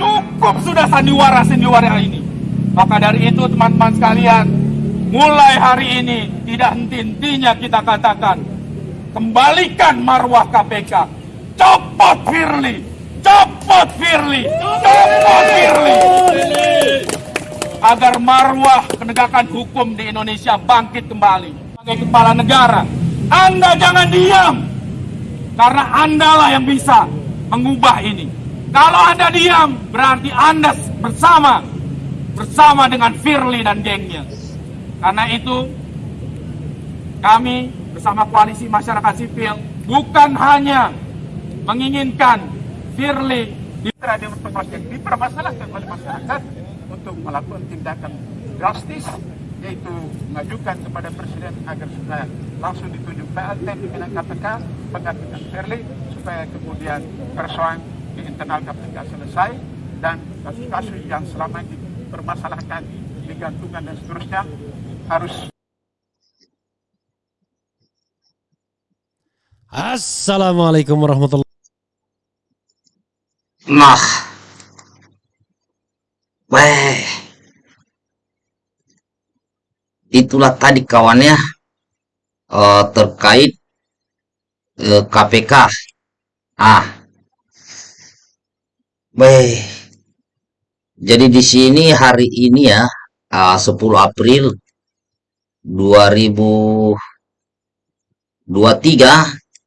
Cukup sudah sandiwara-sandiwara ini. Maka dari itu teman-teman sekalian, mulai hari ini tidak henti-hentinya kita katakan, kembalikan marwah KPK, copot Firly, copot Firly, copot Firly. Agar marwah penegakan hukum di Indonesia bangkit kembali. Sebagai kepala negara, Anda jangan diam. Karena Anda lah yang bisa mengubah ini. Kalau Anda diam, berarti Anda bersama bersama dengan Firly dan gengnya. Karena itu kami bersama koalisi masyarakat sipil bukan hanya menginginkan Firly dipermasalahkan oleh masyarakat untuk melakukan tindakan drastis yaitu mengajukan kepada Presiden agar supaya langsung ditunjuk PLT pimpinan KPK penggantikan Firly supaya kemudian persoalan di internal KPK selesai dan kasus-kasus yang selama ini dipermasalahkan digantungan dan seterusnya harus Assalamualaikum warahmatullahi Nah, weh, itulah tadi kawannya eh, terkait eh, KPK. Ah, weh, jadi di sini hari ini ya, ah, 10 April 2023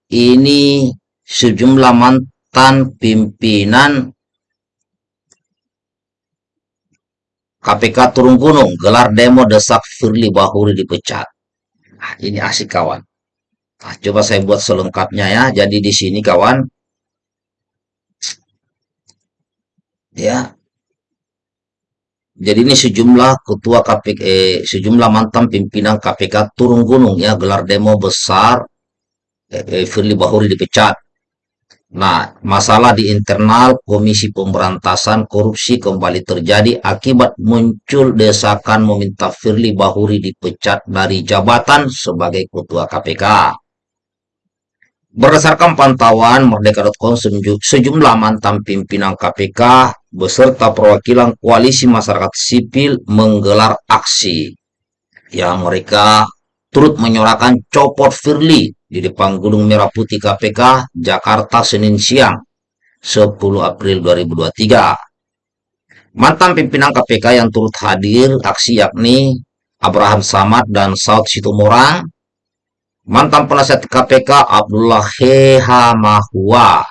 ini sejumlah mantan pimpinan KPK turun gunung, gelar demo desak Firly Bahuri dipecat. Nah, ini asik kawan. Nah, coba saya buat selengkapnya ya. Jadi di sini kawan, ya. Jadi ini sejumlah ketua KPK, eh, sejumlah mantan pimpinan KPK turun gunung ya, gelar demo besar. Eh, eh, Firly Bahuri dipecat. Nah, masalah di internal Komisi Pemberantasan Korupsi kembali terjadi akibat muncul desakan meminta Firly Bahuri dipecat dari jabatan sebagai Ketua KPK. Berdasarkan pantauan Merdeka.com, sejumlah mantan pimpinan KPK beserta perwakilan koalisi masyarakat sipil menggelar aksi. yang mereka turut menyuarakan copot Firly di depan Gedung Merah Putih KPK, Jakarta, Senin siang, 10 April 2023. Mantan pimpinan KPK yang turut hadir aksi yakni Abraham Samad dan Saud Situmorang, mantan penasihat KPK Abdullah Heha Mahua,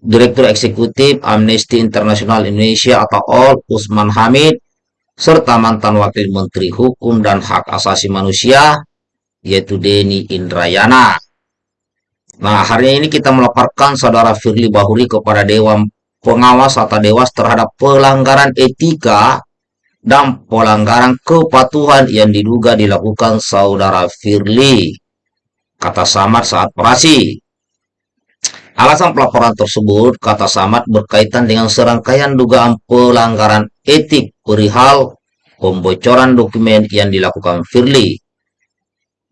Direktur Eksekutif Amnesty International Indonesia atau ALL Usman Hamid, serta mantan Wakil Menteri Hukum dan Hak Asasi Manusia yaitu Denny Indrayana. Nah, hari ini kita melaporkan saudara Firly Bahuri kepada Dewan Pengawas atau Dewas terhadap pelanggaran etika dan pelanggaran kepatuhan yang diduga dilakukan saudara Firly. Kata Samad saat operasi. Alasan pelaporan tersebut, kata Samad, berkaitan dengan serangkaian dugaan pelanggaran etik perihal pembocoran dokumen yang dilakukan Firly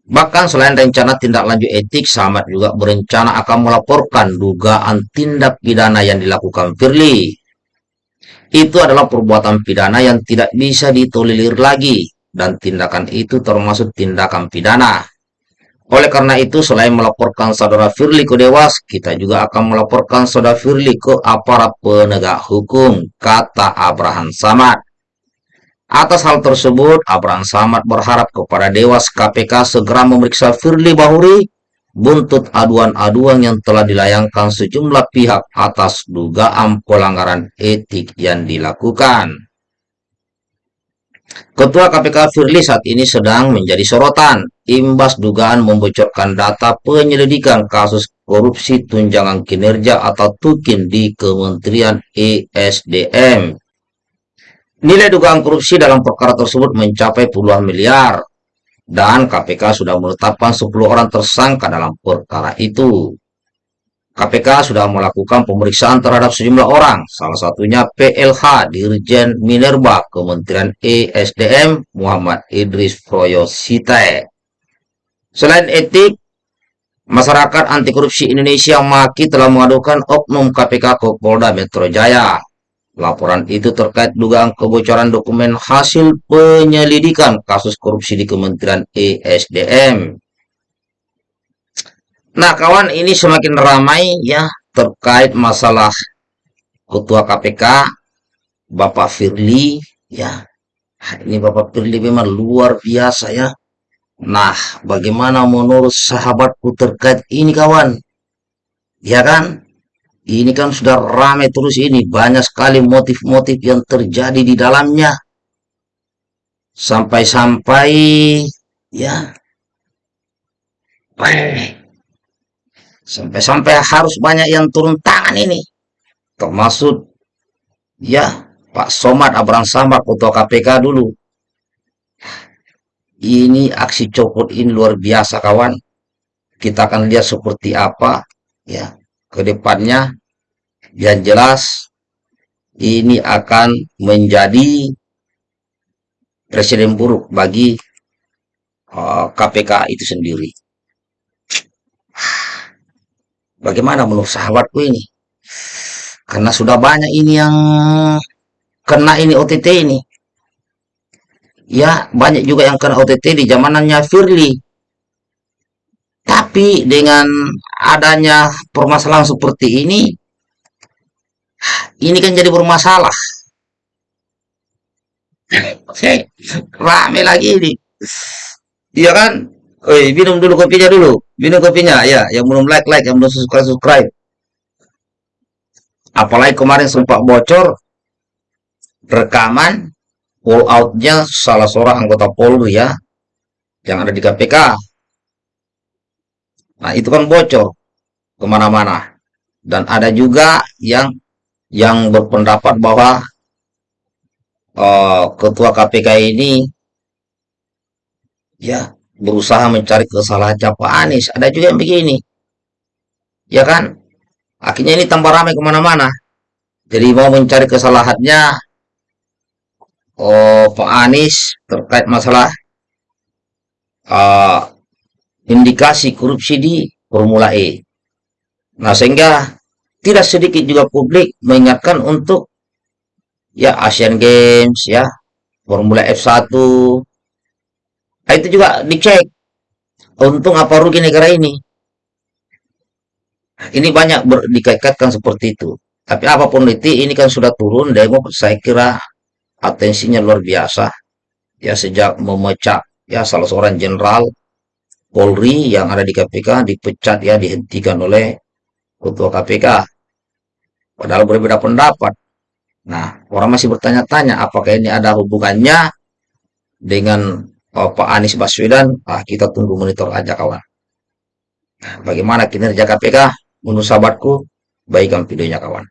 Bahkan selain rencana tindak lanjut etik, Samad juga berencana akan melaporkan dugaan tindak pidana yang dilakukan Firly. Itu adalah perbuatan pidana yang tidak bisa ditolerir lagi, dan tindakan itu termasuk tindakan pidana. Oleh karena itu, selain melaporkan saudara Firly ke Dewas, kita juga akan melaporkan saudara Firly ke aparat penegak hukum, kata Abraham Samad. Atas hal tersebut, Abraham Samad berharap kepada Dewas KPK segera memeriksa Firly Bahuri buntut aduan-aduan yang telah dilayangkan sejumlah pihak atas dugaan pelanggaran etik yang dilakukan. Ketua KPK Firly saat ini sedang menjadi sorotan imbas dugaan membocorkan data penyelidikan kasus korupsi tunjangan kinerja atau TUKIN di Kementerian ESDM Nilai dugaan korupsi dalam perkara tersebut mencapai puluhan miliar dan KPK sudah menetapkan 10 orang tersangka dalam perkara itu. KPK sudah melakukan pemeriksaan terhadap sejumlah orang, salah satunya PLH Dirjen Minerba Kementerian ESDM Muhammad Idris Proyositae. Selain etik, Masyarakat anti korupsi Indonesia Maki telah mengadukan oknum KPK ke Polda Metro Jaya. Laporan itu terkait dugaan kebocoran dokumen hasil penyelidikan kasus korupsi di Kementerian ESDM. Nah, kawan, ini semakin ramai ya terkait masalah Ketua KPK Bapak Firly ya. Ini Bapak Firly memang luar biasa ya. Nah, bagaimana menurut sahabatku terkait ini kawan? Ya kan? Ini kan sudah ramai terus ini. Banyak sekali motif-motif yang terjadi di dalamnya. Sampai-sampai ya. Sampai-sampai harus banyak yang turun tangan ini. Termasuk ya Pak Somad Abraham Samad Ketua KPK dulu ini aksi copot ini luar biasa kawan. Kita akan lihat seperti apa ya ke depannya. Yang jelas ini akan menjadi presiden buruk bagi uh, KPK itu sendiri. Bagaimana menurut sahabatku ini? Karena sudah banyak ini yang kena ini OTT ini ya banyak juga yang kena OTT di zamanannya Firly. Tapi dengan adanya permasalahan seperti ini, ini kan jadi bermasalah. Oke, rame lagi ini. Iya kan? Oi, minum dulu kopinya dulu. Minum kopinya, ya. Yang belum like, like. Yang belum subscribe, subscribe. Apalagi kemarin sempat bocor rekaman pull outnya salah seorang anggota Polri ya yang ada di KPK. Nah itu kan bocor ke mana-mana dan ada juga yang yang berpendapat bahwa uh, ketua KPK ini ya berusaha mencari kesalahan Pak Anies. Ada juga yang begini, ya kan? Akhirnya ini tambah ramai ke mana-mana. Jadi mau mencari kesalahannya oh, Pak Anies terkait masalah uh, indikasi korupsi di Formula E. Nah, sehingga tidak sedikit juga publik mengingatkan untuk ya Asian Games ya, Formula F1. Nah, itu juga dicek. Untung apa rugi negara ini? Ini banyak dikaitkan seperti itu. Tapi apa pun itu, ini kan sudah turun demo, saya kira atensinya luar biasa ya sejak memecah ya salah seorang jenderal Polri yang ada di KPK dipecat ya dihentikan oleh ketua KPK padahal berbeda pendapat nah orang masih bertanya-tanya apakah ini ada hubungannya dengan oh, Pak Anies Baswedan ah, kita tunggu monitor aja kawan. Nah, bagaimana kinerja KPK menurut sahabatku baikkan videonya kawan